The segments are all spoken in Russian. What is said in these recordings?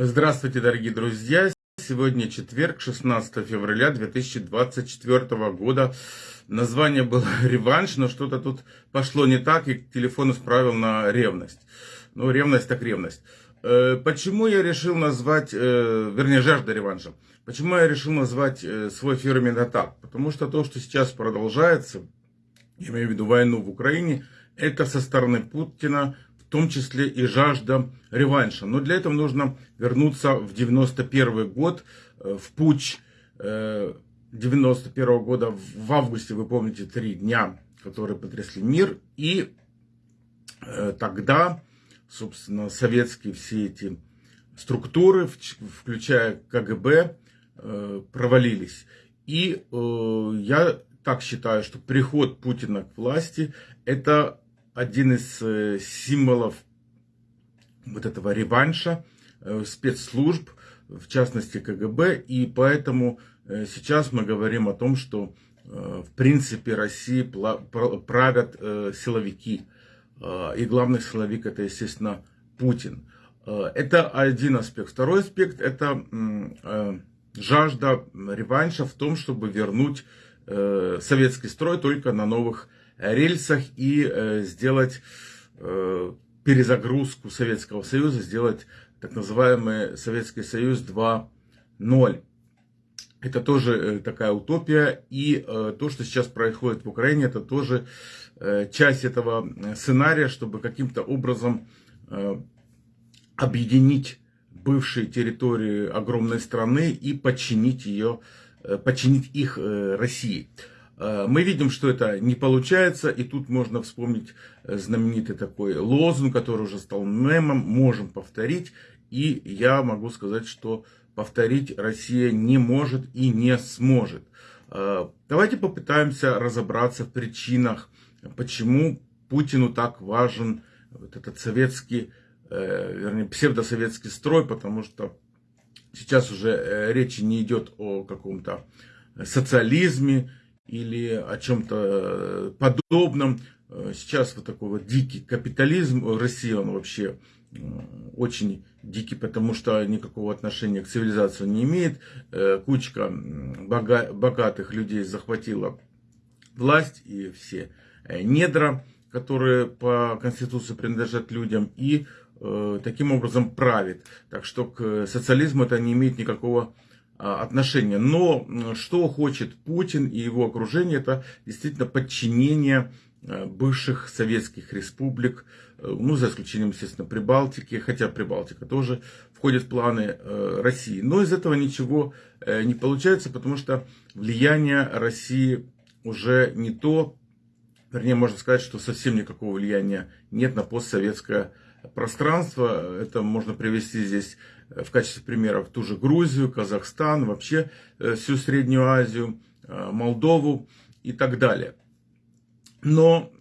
Здравствуйте, дорогие друзья! Сегодня четверг, 16 февраля 2024 года. Название было «Реванш», но что-то тут пошло не так, и телефон исправил на ревность. Ну, ревность так ревность. Э, почему я решил назвать, э, вернее, жажда реванша? Почему я решил назвать э, свой эфир именно так? Потому что то, что сейчас продолжается, я имею в виду войну в Украине, это со стороны Путина в том числе и жажда реванша. Но для этого нужно вернуться в 91 год, э, в путь 91 года, в августе, вы помните, три дня, которые потрясли мир. И э, тогда, собственно, советские все эти структуры, включая КГБ, э, провалились. И я так считаю, что приход Путина к власти это один из э, символов вот этого реванша э, спецслужб, в частности КГБ, и поэтому э, сейчас мы говорим о том, что в принципе России правят силовики, и главный силовик это, естественно, Путин. Это один аспект. Второй аспект это жажда реванша в том, чтобы вернуть советский строй только на новых рельсах и э, сделать э, перезагрузку Советского Союза, сделать так называемый Советский Союз 2.0. Это тоже э, такая утопия. И то, что сейчас происходит в Украине, это тоже часть этого сценария, чтобы каким-то образом объединить бывшие территории огромной страны и подчинить ее, подчинить их России. Э, мы видим, что это не получается, и тут можно вспомнить э, знаменитый такой лозунг, который уже стал мемом, можем повторить, и я могу сказать, что повторить Россия не может и не сможет. Э, давайте попытаемся разобраться в причинах, почему Путину так важен вот этот советский, вернее, псевдосоветский строй, потому что сейчас уже речи не идет о каком-то социализме, или о чем-то э, подобном. Э, сейчас вот такой вот дикий капитализм в России, он вообще э, очень дикий, потому что никакого отношения к цивилизации не имеет. Кучка богатых людей захватила власть и все недра, которые по Конституции принадлежат людям, и таким образом правит. Так что к социализму это не имеет никакого а, отношения. Но что хочет Путин и его окружение, это действительно подчинение э, бывших советских республик, э, ну, за исключением, естественно, Прибалтики, хотя Прибалтика тоже входит в планы э, России. Но из этого ничего не получается, потому что влияние России уже не то, вернее, можно сказать, что совсем никакого влияния нет на постсоветское пространство. Это можно привести здесь э, в качестве примеров ту же Грузию, Казахстан, вообще э, всю Среднюю Азию, э, Молдову и так далее. Но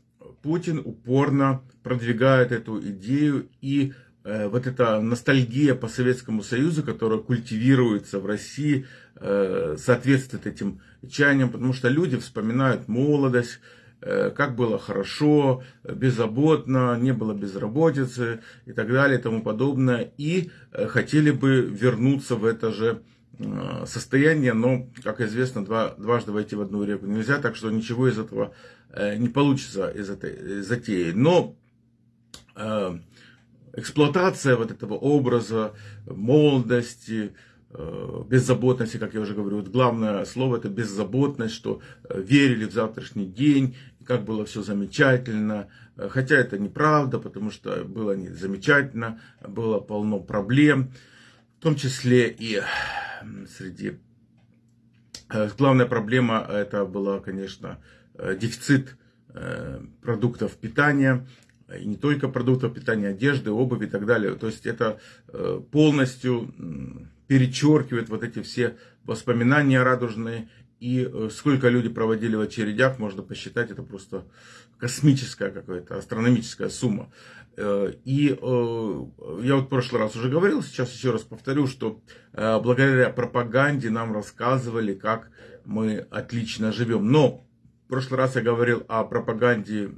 Путин упорно продвигает эту идею и вот эта ностальгия по Советскому Союзу, которая культивируется в России, соответствует этим чаяниям, потому что люди вспоминают молодость, Э, как было хорошо, беззаботно, не было безработицы и так далее и тому подобное. И э, хотели бы вернуться в это же э, состояние, но, как известно, два, дважды войти в одну реку нельзя, так что ничего из этого не получится из этой затеи. Но эксплуатация вот этого образа молодости, беззаботности, как я уже говорю, вот главное слово это беззаботность, что верили в завтрашний день, как было все замечательно. Хотя это неправда, потому что было не замечательно, было полно проблем, в том числе и среди... Э, главная проблема это была, конечно, э, дефицит э, продуктов питания, и не только продуктов питания, одежды, обуви и так далее. То есть это полностью перечеркивает вот эти все воспоминания радужные и э, сколько люди проводили в очередях, можно посчитать, это просто космическая какая-то, астрономическая сумма. Э, и э, я вот в прошлый раз уже говорил, сейчас еще раз повторю, что благодаря пропаганде нам рассказывали, как мы отлично живем. Но в прошлый раз я говорил о пропаганде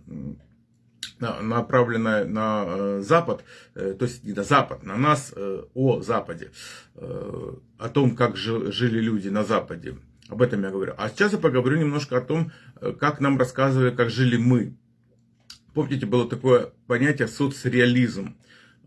направленная на Запад, то есть не на Запад, на нас о Западе, о том, как жили люди на Западе. Об этом я говорю. А сейчас я поговорю немножко о том, как нам рассказывали, как жили мы. Помните, было такое понятие соцреализм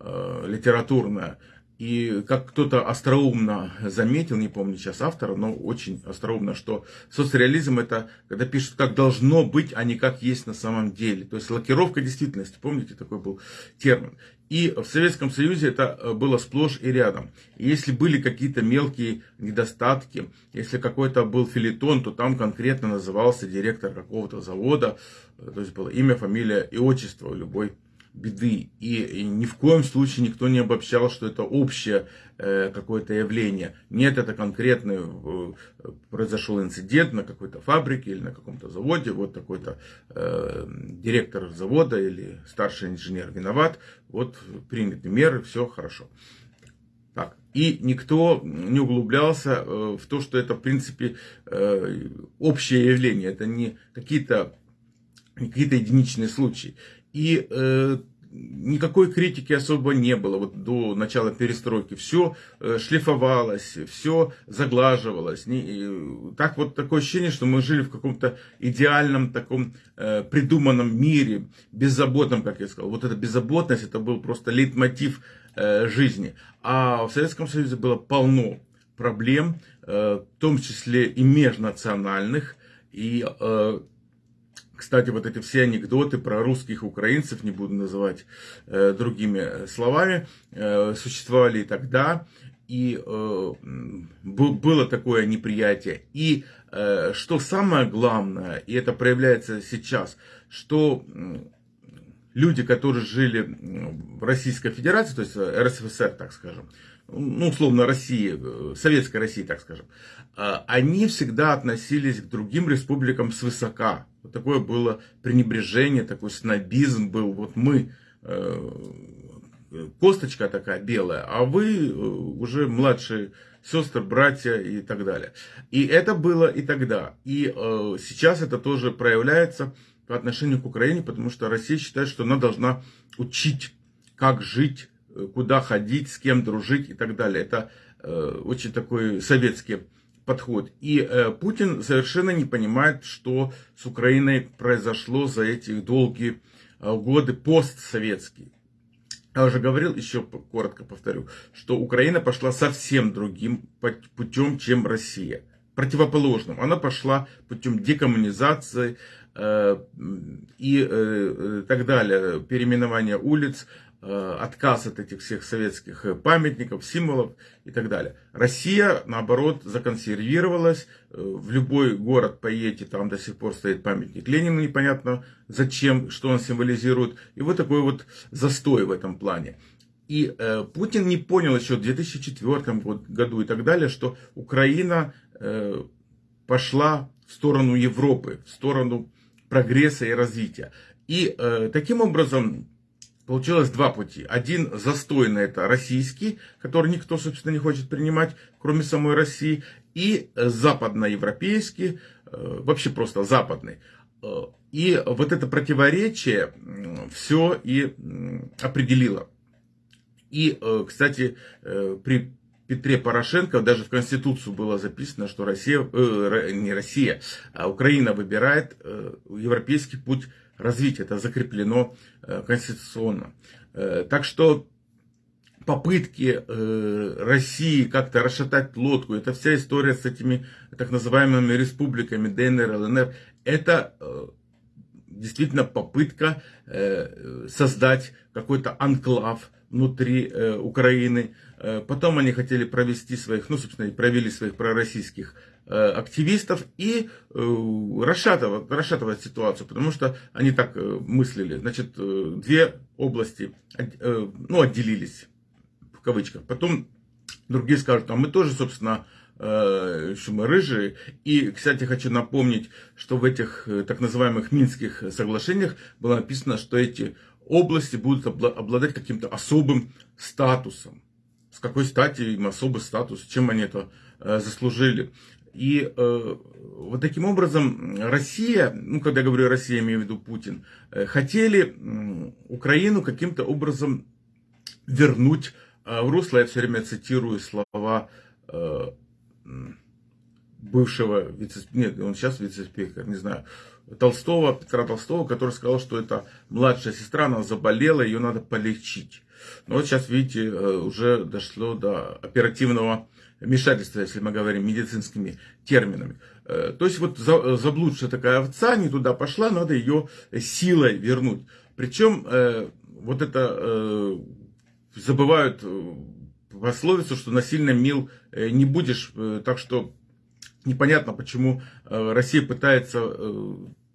литературное. И как кто-то остроумно заметил, не помню сейчас автора, но очень остроумно, что соцреализм это когда пишут, как должно быть, а не как есть на самом деле. То есть лакировка действительности, помните, такой был термин. И в Советском Союзе это э, было сплошь и рядом. И если были какие-то мелкие недостатки, если какой-то был филитон, то там конкретно назывался директор какого-то завода, э, то есть было имя, фамилия и отчество любой беды. И, ни в коем случае никто не обобщал, что это общее э, какое-то явление. Нет, это конкретный э, произошел инцидент на какой-то фабрике или на каком-то заводе. Вот такой-то э, директор завода или старший инженер виноват. Вот приняты меры, все хорошо. Так. И никто не углублялся э, в то, что это, в принципе, общее явление. Это не какие-то какие-то единичные случаи. И э, никакой критики особо не было вот до начала перестройки. Все э, шлифовалось, все заглаживалось. Не, так вот такое ощущение, что мы жили в каком-то идеальном таком э, придуманном мире, беззаботном, как я сказал. Вот эта беззаботность, это был просто лейтмотив э, жизни. А в Советском Союзе было полно проблем, э, в том числе и межнациональных, и э, кстати, вот эти все анекдоты про русских украинцев, не буду называть э, другими словами, э, существовали и тогда. И э, было такое неприятие. И э, что самое главное, и это проявляется сейчас, что люди, которые жили в Российской Федерации, то есть РСФСР, так скажем, ну, условно, России, э, Советской России, так скажем, э, они всегда относились к другим республикам свысока. Вот такое было пренебрежение, такой снобизм был. Вот мы, э, косточка такая белая, а вы уже младшие сестры, братья и так далее. И это было и тогда. И сейчас это тоже проявляется по отношению к Украине, потому что Россия считает, что она должна учить, как жить куда ходить, с кем дружить и так далее. Это э, очень такой советский подход. И э, Путин совершенно не понимает, что с Украиной произошло за эти долгие э, годы постсоветские. Я уже говорил, еще коротко повторю, что Украина пошла совсем другим путем, чем Россия. Противоположным. Она пошла путем декоммунизации э, и э, так далее, переименования улиц, Э, отказ от этих всех советских э, памятников, символов и так далее. Россия, наоборот, законсервировалась. Э, в любой город поедете, там до сих пор стоит памятник Ленину, непонятно зачем, что он символизирует. И вот такой вот застой в этом плане. И э, Путин не понял еще в 2004 году и так далее, что Украина э, пошла в сторону Европы, в сторону прогресса и развития. И э, таким образом Получилось два пути. Один застойный, это российский, который никто, собственно, не хочет принимать, кроме самой России. И западноевропейский, э, вообще просто западный. Э, и вот это противоречие все и определило. И, э, кстати, при Петре Порошенко даже в Конституцию было записано, что Россия, э, не Россия, а Украина выбирает э, европейский путь развития. Это закреплено э, конституционно. Э, так что попытки э, России как-то расшатать лодку, это вся история с этими так называемыми республиками ДНР, ЛНР, это действительно попытка создать какой-то анклав внутри э, Украины. Э, потом они хотели провести своих, ну, собственно, и провели своих пророссийских Э, активистов и э, расшатывать, расшатывать ситуацию, потому что они так мыслили. Значит, две области ну, отделились, в кавычках. Потом другие скажут, а мы тоже, собственно, что мы рыжие. И, кстати, хочу напомнить, что в этих так называемых Минских соглашениях было написано, что эти области будут обладать каким-то особым статусом. С какой стати им особый статус, чем они это заслужили. И э, вот таким образом Россия, ну когда я говорю Россия, я имею в виду Путин, э, хотели э, Украину каким-то образом вернуть э, в русло. Я все время цитирую слова э, бывшего вице нет, он сейчас вице-спикер, не знаю, Толстого, Петра Толстого, который сказал, что это младшая сестра, она заболела, ее надо полечить. Но вот сейчас, видите, э, уже дошло до оперативного вмешательства, если мы говорим медицинскими терминами. Э, то есть вот заблудшая такая овца не туда пошла, надо ее силой вернуть. Причем э, вот это забывают пословицу, что насильно мил не будешь, так что непонятно, почему Россия пытается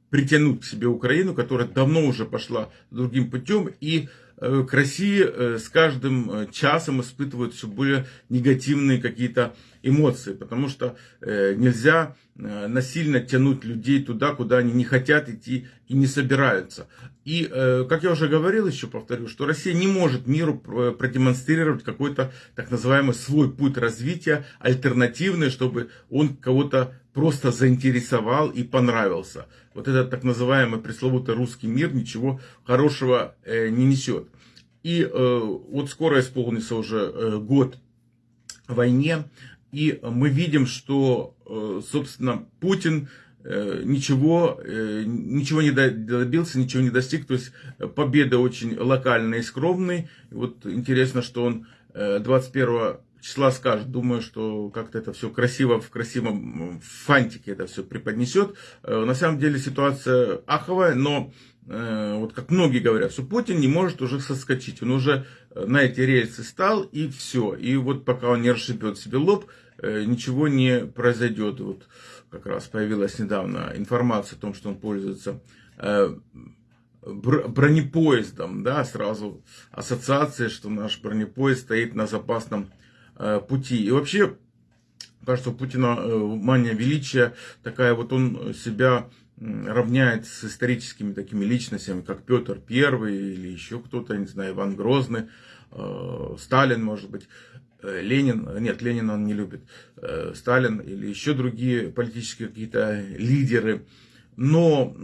притянуть к себе Украину, которая давно уже пошла другим путем и Э, к России э, с каждым э, часом испытывают все более негативные какие-то эмоции, потому что нельзя насильно тянуть людей туда, куда они не хотят идти и не собираются. И, как я уже говорил, еще повторю, что Россия не может миру продемонстрировать какой-то так называемый свой путь развития, альтернативный, чтобы он кого-то просто заинтересовал и понравился. Вот этот так называемый пресловутый русский мир ничего хорошего не несет. И э, вот скоро исполнится уже э, год войне, и мы видим, что, э, собственно, Путин э, ничего, э, ничего не добился, ничего не достиг. То есть победа очень локальная и скромная. И вот интересно, что он 21 числа скажет. Думаю, что как-то это все красиво, в красивом фантике это все преподнесет. На самом деле ситуация аховая, но Э, вот как многие говорят, что Путин не может уже соскочить. Он уже э, на эти рельсы стал и все. И вот пока он не расшибет себе лоб, э, ничего не произойдет. Вот как раз появилась недавно информация о том, что он пользуется бронепоездом, да, сразу ассоциация, что наш бронепоезд стоит на запасном пути. И вообще, кажется, у Путина мания величия такая, вот он себя равняет с историческими такими личностями, как Петр I или еще кто-то, не знаю, Иван Грозный, э, Сталин, может быть, э, Ленин, нет, Ленина он не любит, э, Сталин или еще другие политические какие-то лидеры, но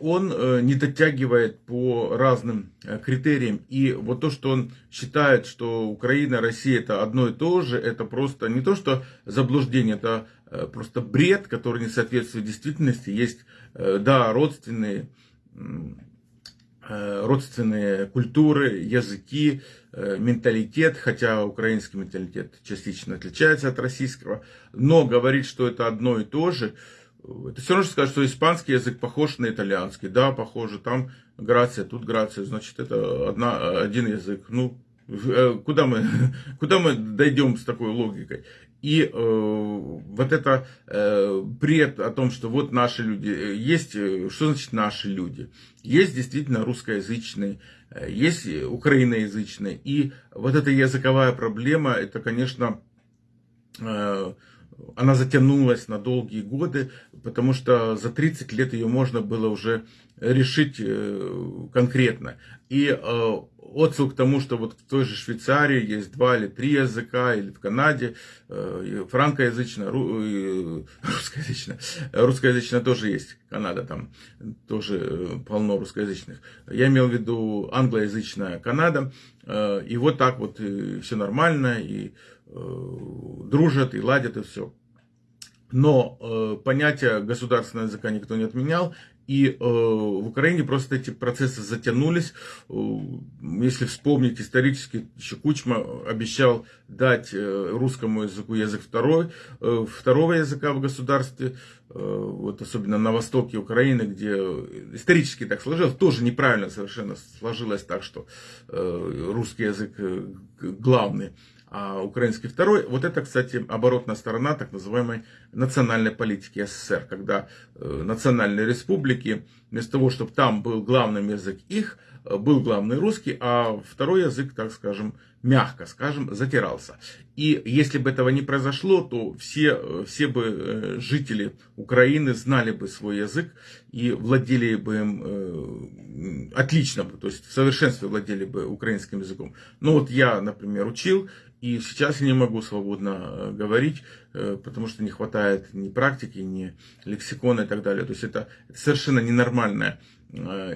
он не дотягивает по разным критериям. И вот то, что он считает, что Украина, Россия это одно и то же, это просто не то, что заблуждение, это Э, просто бред, который не соответствует действительности. Есть, э, да, родственные, э, родственные культуры, языки, менталитет, хотя украинский менталитет частично отличается от российского, но говорить, что это одно и то же, это все равно, что сказать, что испанский язык похож на итальянский. Да, похоже, там грация, тут грация, значит, это одна, один язык. Ну, куда мы, куда мы дойдем с такой логикой? И э, вот это э, бред о том, что вот наши люди, э, есть, э, что значит наши люди? Есть действительно русскоязычные, э, есть украиноязычные. И вот эта языковая проблема, это, конечно, э, она затянулась на долгие годы, потому что за 30 лет ее можно было уже решить конкретно. И отсыл к тому, что вот в той же Швейцарии есть два или три языка, или в Канаде э, франкоязычно, русскоязычно, русскоязычно тоже есть, Канада там тоже э, полно русскоязычных. Я имел в виду англоязычная Канада, э, и вот так вот все нормально, и дружат, и ладят, и все. Но э, понятие государственного языка никто не отменял, и э, в Украине просто эти процессы затянулись. Э, если вспомнить исторически, еще Кучма обещал дать э, русскому языку язык второй, э, второго языка в государстве, э, вот особенно на востоке Украины, где исторически так сложилось, тоже неправильно совершенно сложилось так, что э, русский язык э, главный а украинский второй. Вот это, кстати, оборотная сторона так называемой национальной политики СССР, когда э, национальные республики вместо того, чтобы там был главным язык их, был главный русский, а второй язык, так скажем, мягко скажем, затирался. И если бы этого не произошло, то все, все бы э, жители Украины знали бы свой язык и владели бы им э, отлично, то есть в совершенстве владели бы украинским языком. Но вот я, например, учил, и сейчас я не могу свободно э, говорить, потому что не хватает ни практики, ни лексикона и так далее. То есть это совершенно ненормальная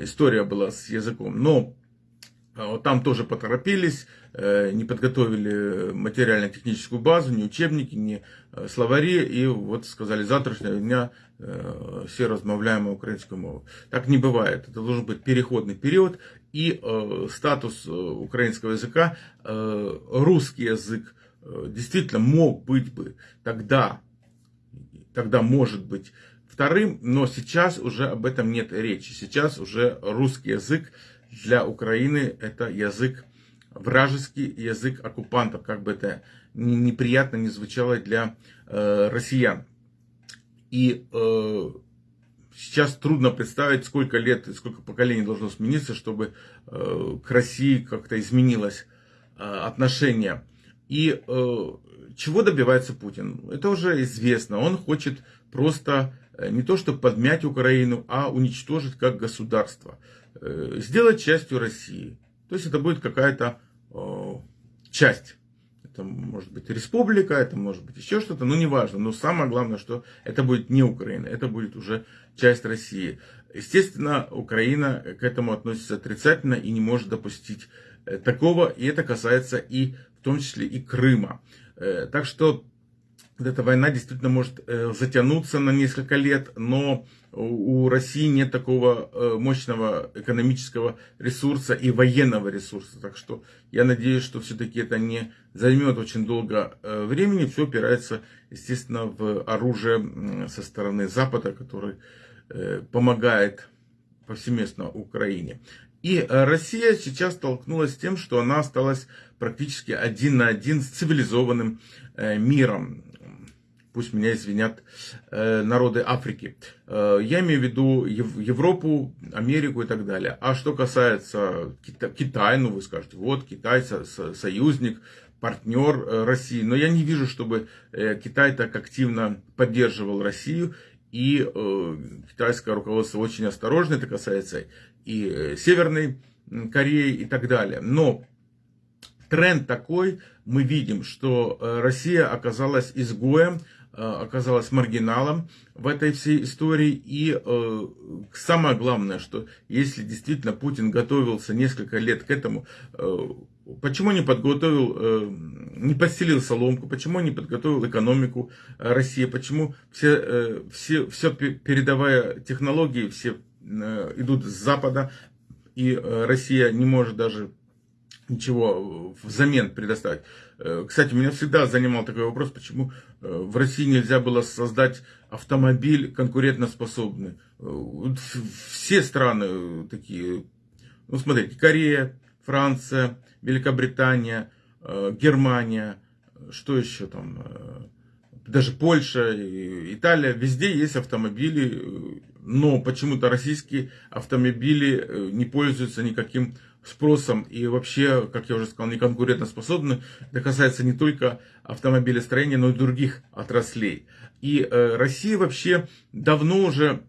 история была с языком. Но там тоже поторопились, Э, не подготовили материально-техническую базу, ни учебники, ни э, словари, и вот сказали, завтрашнего дня э, все размовляем украинскую мову. Так не бывает. Это должен быть переходный период, и статус украинского языка, русский язык действительно мог быть бы тогда, тогда может быть вторым, но сейчас уже об этом нет речи. Сейчас уже русский язык для Украины это язык вражеский язык оккупантов, как бы это неприятно не звучало для э, россиян. И э, сейчас трудно представить, сколько лет, сколько поколений должно смениться, чтобы э, к России как-то изменилось э, отношение. И э, чего добивается Путин? Это уже известно. Он хочет просто э, не то чтобы подмять Украину, а уничтожить как государство. Э, сделать частью России. То есть это будет какая-то э, часть. Это может быть республика, это может быть еще что-то, но неважно. Но самое главное, что это будет не Украина, это будет уже часть России. Естественно, Украина к этому относится отрицательно и не может допустить э, такого. И это касается и в том числе и Крыма. Так что вот эта война действительно может э, затянуться на несколько лет, но у России нет такого э, мощного экономического ресурса и военного ресурса. Так что я надеюсь, что все-таки это не займет очень долго э, времени. Все опирается, естественно, в оружие со стороны Запада, который помогает повсеместно Украине. И Россия сейчас столкнулась с тем, что она осталась практически один на один с цивилизованным миром пусть меня извинят э, народы Африки. Э, я имею в виду Европу, Америку и так далее. А что касается Китая, ну вы скажете, вот Китай союзник, партнер э, России. Но я не вижу, чтобы Китай так активно поддерживал Россию. И китайское руководство очень осторожно, это касается и Северной Кореи и так далее. Но тренд такой, мы видим, что Россия оказалась изгоем, оказалась маргиналом в этой всей истории. И э, самое главное, что если действительно Путин готовился несколько лет к этому, э, почему не подготовил, э, не подселил соломку, почему не подготовил экономику э, России, почему все, э, все, все передовая технологии все э, идут с Запада, и э, Россия не может даже ничего взамен предоставить. Э, кстати, меня всегда занимал такой вопрос, почему э, в России нельзя было создать автомобиль конкурентоспособный. Э, все страны такие, ну смотрите, Корея, Франция, Великобритания, Германия, что еще там, даже Польша, Италия, везде есть автомобили, но почему-то российские автомобили не пользуются никаким спросом и вообще, как я уже сказал, не конкурентоспособны. Это касается не только автомобилестроения, но и других отраслей. И э, Россия вообще давно уже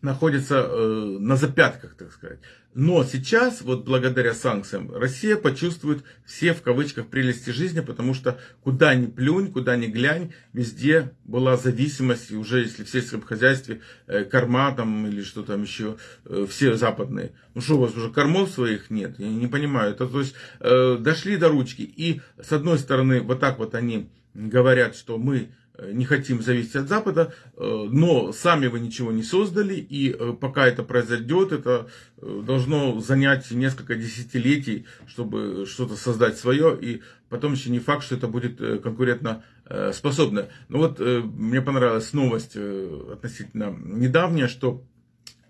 находится э, на запятках, так сказать. Но сейчас, вот благодаря санкциям, Россия почувствует все в кавычках прелести жизни, потому что куда ни плюнь, куда ни глянь, везде была зависимость, и уже если в сельском хозяйстве э, корма там или что там еще, э, все западные. Ну что, у вас уже кормов своих нет? Я не понимаю. Это, то есть э, дошли до ручки. И с одной стороны, вот так вот они говорят, что мы не хотим зависеть от Запада, э, но сами вы ничего не создали, и э, пока это произойдет, это должно занять несколько десятилетий, чтобы что-то создать свое, и потом еще не факт, что это будет конкурентно способно. Но вот мне понравилась новость относительно недавняя, что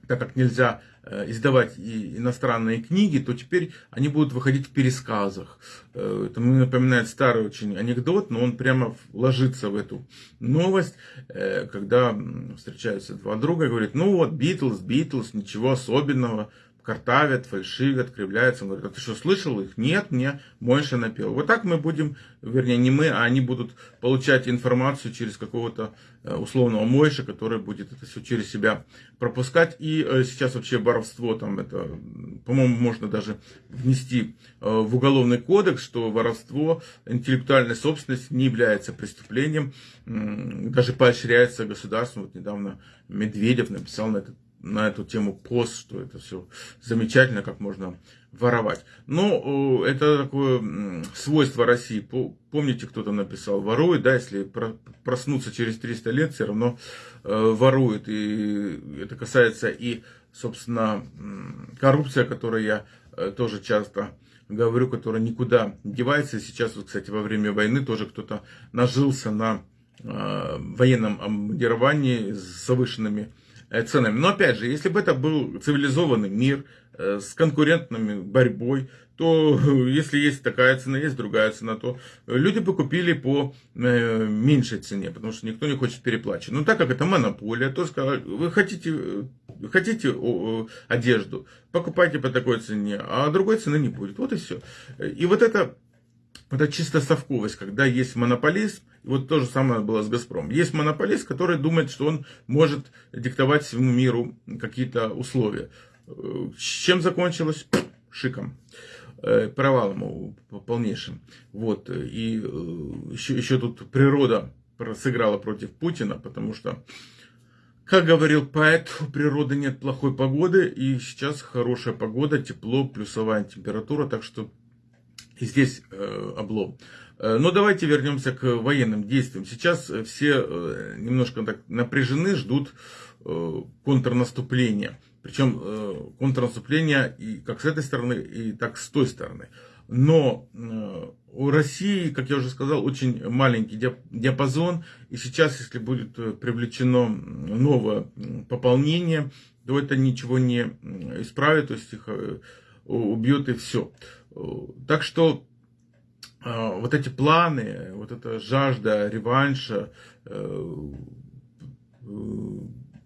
так как нельзя э, издавать иностранные книги, то теперь они будут выходить в пересказах. Э, это мне напоминает старый очень анекдот, но он прямо ложится в эту новость, э, когда встречаются два друга и говорят, ну вот, Битлз, Битлз, ничего особенного, картавят, фальшивят, кривляются. Он говорит, а ты что, слышал их? Нет, мне Мойша напел. Вот так мы будем, вернее, не мы, а они будут получать информацию через какого-то э, условного Мойша, который будет это все через себя пропускать. И э, сейчас вообще воровство, там это, по-моему, можно даже внести э, в уголовный кодекс, что воровство интеллектуальной собственности не является преступлением, даже поощряется государством. Вот недавно Медведев написал на этот на эту тему пост, что это все замечательно, как можно воровать. Но это такое свойство России. Помните, кто-то написал, ворует, да, если проснуться через 300 лет, все равно э, ворует. И это касается и, собственно, коррупция, о которой я э, тоже часто говорю, которая никуда девается. Сейчас, вот, кстати, во время войны тоже кто-то нажился на э, военном обмундировании с завышенными Э, ценами. Но опять же, если бы это был цивилизованный мир э, с конкурентными борьбой, то если есть такая цена, есть другая цена, то люди бы купили по э, меньшей цене, потому что никто не хочет переплачивать. Но так как это монополия, то сказали, вы хотите, хотите одежду, покупайте по такой цене, а другой цены не будет. Вот и все. И вот это это чисто совковость, когда есть монополист, и вот то же самое было с Газпромом. Есть монополист, который думает, что он может диктовать всему миру какие-то условия. С чем закончилось? Шиком. Э, провалом полнейшим. Вот. И еще, э, еще тут природа сыграла против Путина, потому что, как говорил поэт, у природы нет плохой погоды, и сейчас хорошая погода, тепло, плюсовая температура, так что и здесь э, облом. Э, но давайте вернемся к военным действиям. Сейчас все э, немножко так напряжены, ждут контрнаступления. Причем контрнаступления и как с этой стороны, и так с той стороны. Но у России, как я уже сказал, очень маленький диапазон. И сейчас, если будет привлечено новое пополнение, то это ничего не исправит, то есть их убьет и все. Так что а, вот эти планы, вот эта жажда реванша э, э,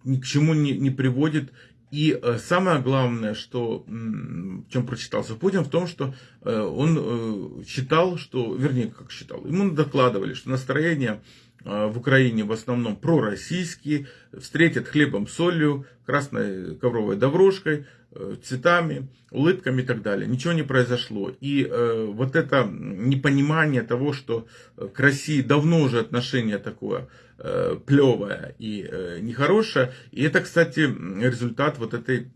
ни к чему не, не приводит. И э, самое главное, что, в чем прочитался Путин, в том, что он считал, что, вернее, как считал, ему докладывали, что настроение в Украине в основном пророссийские, встретят хлебом, солью, красной ковровой дорожкой, Э, цветами, улыбками и так далее. Ничего не произошло. И э, вот это непонимание того, что к России давно уже отношение такое э, плевое и э, нехорошее. И это, кстати, результат вот этой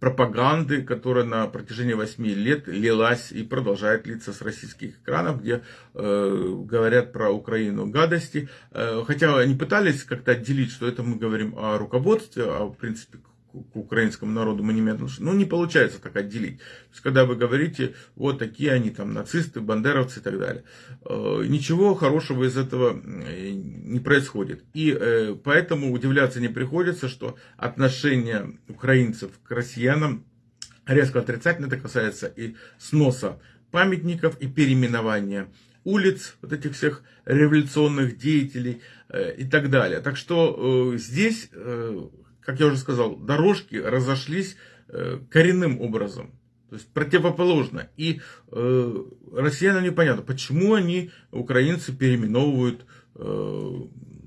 пропаганды, которая на протяжении 8 лет лилась и продолжает литься с российских экранов, где э, говорят про Украину гадости. Э, хотя они пытались как-то отделить, что это мы говорим о руководстве, а в принципе к украинскому народу отношения. Ну, не получается так отделить. То есть, когда вы говорите, вот такие они там нацисты, бандеровцы и так далее, э, ничего хорошего из этого не происходит. И э, поэтому удивляться не приходится, что отношение украинцев к россиянам резко отрицательно. Это касается и сноса памятников, и переименования улиц, вот этих всех революционных деятелей э, и так далее. Так что здесь как я уже сказал, дорожки разошлись э, коренным образом. То есть противоположно. И э, россиянам непонятно, почему они, украинцы, переименовывают э,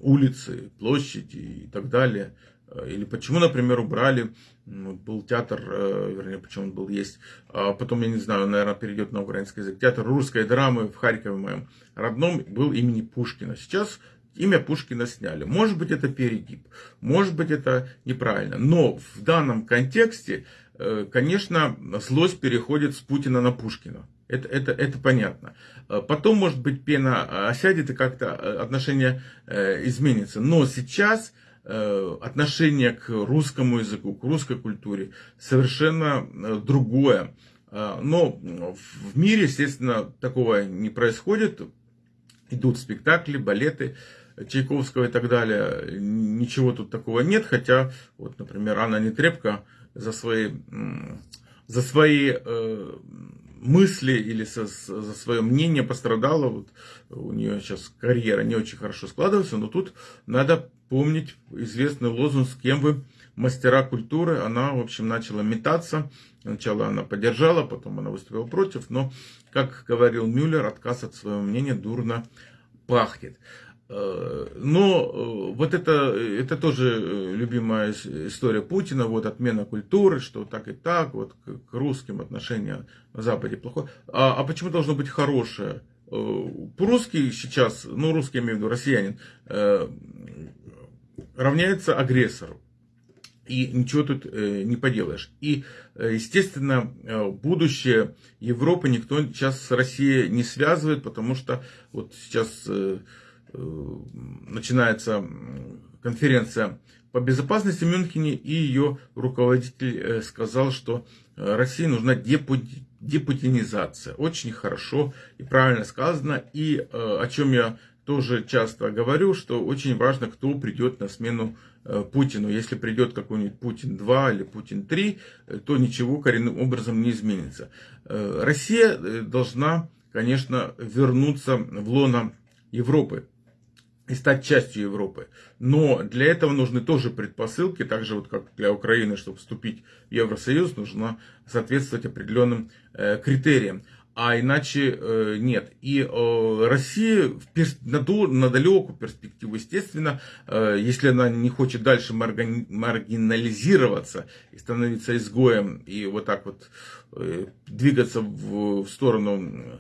улицы, площади и так далее. Э, или почему, например, убрали, был театр, э, вернее, почему он был, есть, а потом, я не знаю, наверное, перейдет на украинский язык, театр русской драмы в Харькове, моем родном, был имени Пушкина. Сейчас имя Пушкина сняли. Может быть, это перегиб, может быть, это неправильно. Но в данном контексте, э, конечно, злость переходит с Путина на Пушкина. Это, это, это понятно. Э, потом, может быть, пена осядет и как-то э, отношение изменится. Но сейчас отношение к русскому языку, к русской культуре совершенно другое. Но в мире, естественно, такого не происходит идут спектакли, балеты Чайковского и так далее. Ничего тут такого нет, хотя, вот, например, Анна Нетребко за свои, за свои э, мысли или со, за свое мнение пострадала. Вот у нее сейчас карьера не очень хорошо складывается, но тут надо помнить известный лозунг «С кем вы мастера культуры?» Она, в общем, начала метаться. Сначала она поддержала, потом она выступила против, но, как говорил Мюллер, отказ от своего мнения дурно пахнет. Э, но э, вот это, это тоже э, любимая история Путина, вот отмена культуры, что так и так, вот к русским отношения на Западе плохое. А, а почему должно быть хорошее? Русский сейчас, ну русский, я имею в виду россиянин, равняется агрессору. И ничего тут не поделаешь. И, естественно, будущее Европы никто сейчас с Россией не связывает, потому что вот сейчас начинается конференция по безопасности в Мюнхене, и ее руководитель э, сказал, что э, России нужна депутинизация. Очень хорошо и правильно сказано. И о чем я тоже часто говорю, что очень важно, кто придет на смену Путину. Если придет какой-нибудь Путин 2 или Путин 3, то ничего коренным образом не изменится. Россия должна, конечно, вернуться в лоно Европы и стать частью Европы. Но для этого нужны тоже предпосылки, так же вот как для Украины, чтобы вступить в Евросоюз, нужно соответствовать определенным э, критериям. А иначе э, нет. И э, Россия в перс... на, на далекую перспективу, естественно, э, если она не хочет дальше маргани... маргинализироваться и становиться изгоем, и вот так вот э, двигаться в, в сторону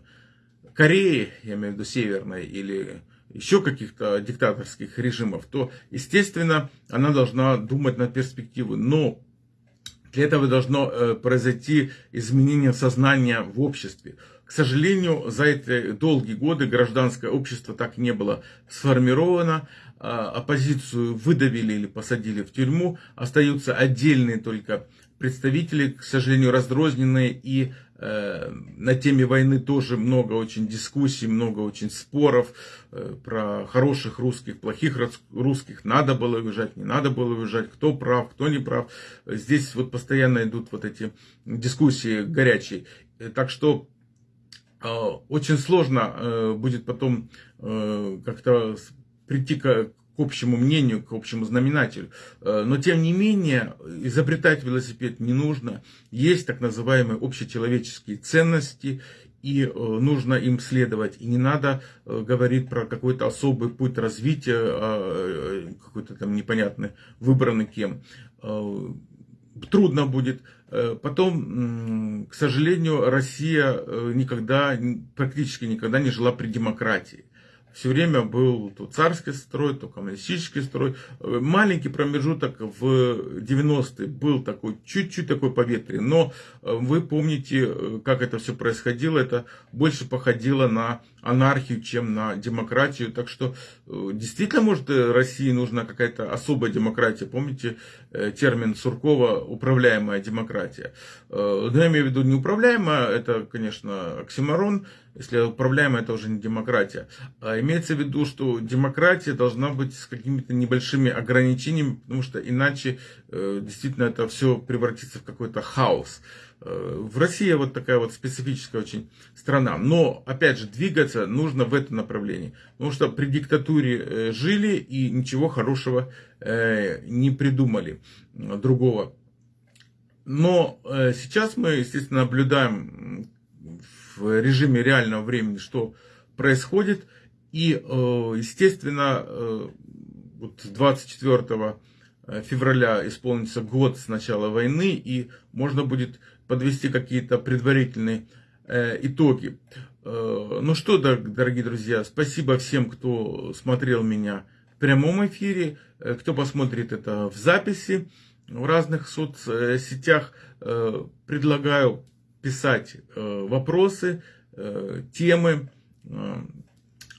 Кореи, я имею в виду северной, или еще каких-то диктаторских режимов, то, естественно, она должна думать на перспективу. Но для этого должно э, произойти изменение сознания в обществе. К сожалению, за эти долгие годы гражданское общество так не было сформировано. А, оппозицию выдавили или посадили в тюрьму. Остаются отдельные только представители, к сожалению, разрозненные и Э, на теме войны тоже много очень дискуссий, много очень споров э, про хороших русских, плохих русских, надо было уезжать, не надо было уезжать, кто прав, кто не прав. Здесь вот постоянно идут вот эти дискуссии горячие. Э, так что очень сложно будет потом как-то прийти к общему мнению, к общему знаменателю. Э, но тем не менее, изобретать велосипед не нужно. Есть так называемые общечеловеческие ценности, и э, нужно им следовать. И не надо э, говорить про какой-то особый путь развития, а, какой-то там непонятный, выбранный кем. Трудно будет. Потом, к сожалению, Россия никогда, практически никогда не жила при демократии все время был то царский строй, то коммунистический строй. Маленький промежуток в 90-е был такой, чуть-чуть такой поветрие. Но э, вы помните, э, как это все происходило. Это больше походило на анархию, чем на демократию. Так что э, действительно, может, России нужна какая-то особая демократия. Помните термин Суркова «управляемая демократия». Но я имею в виду неуправляемая, это, конечно, оксиморон. Если управляемая, это уже не демократия. А имеется в виду, что демократия должна быть с какими-то небольшими ограничениями, потому что иначе э, действительно это все превратится в какой-то хаос. Э, в России вот такая вот специфическая очень страна. Но, опять же, двигаться нужно в это направлении. Потому что при диктатуре э, жили и ничего хорошего не придумали другого. Но сейчас мы, естественно, наблюдаем в режиме реального времени, что происходит. И, э, естественно, э, вот 24 февраля исполнится год с начала войны, и можно будет подвести какие-то предварительные э, итоги. Ну что, дорогие друзья, спасибо всем, кто смотрел меня в прямом эфире, кто посмотрит это в записи в разных соцсетях. Предлагаю писать э, вопросы, э, темы, э,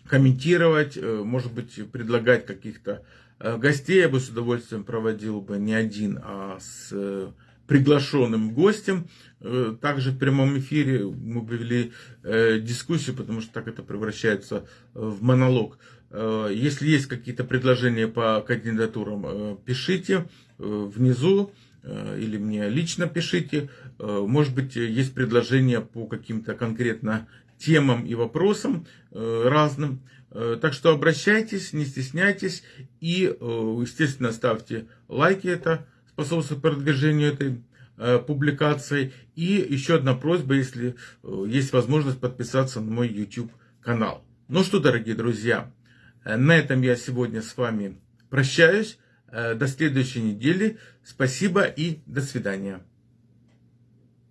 комментировать, может быть, предлагать каких-то гостей. Я бы с удовольствием проводил бы не один, а с приглашенным гостем. Э, также в прямом эфире мы провели э, дискуссию, потому что так это превращается в монолог. Если есть какие-то предложения по кандидатурам, пишите внизу или мне лично пишите. Может быть, есть предложения по каким-то конкретно темам и вопросам разным. Э, так что обращайтесь, не стесняйтесь и, э, естественно, ставьте лайки, это способствует продвижению этой э, публикации. И еще одна просьба, если есть возможность подписаться на мой YouTube канал. Ну что, дорогие друзья, на этом я сегодня с вами прощаюсь. До следующей недели. Спасибо и до свидания.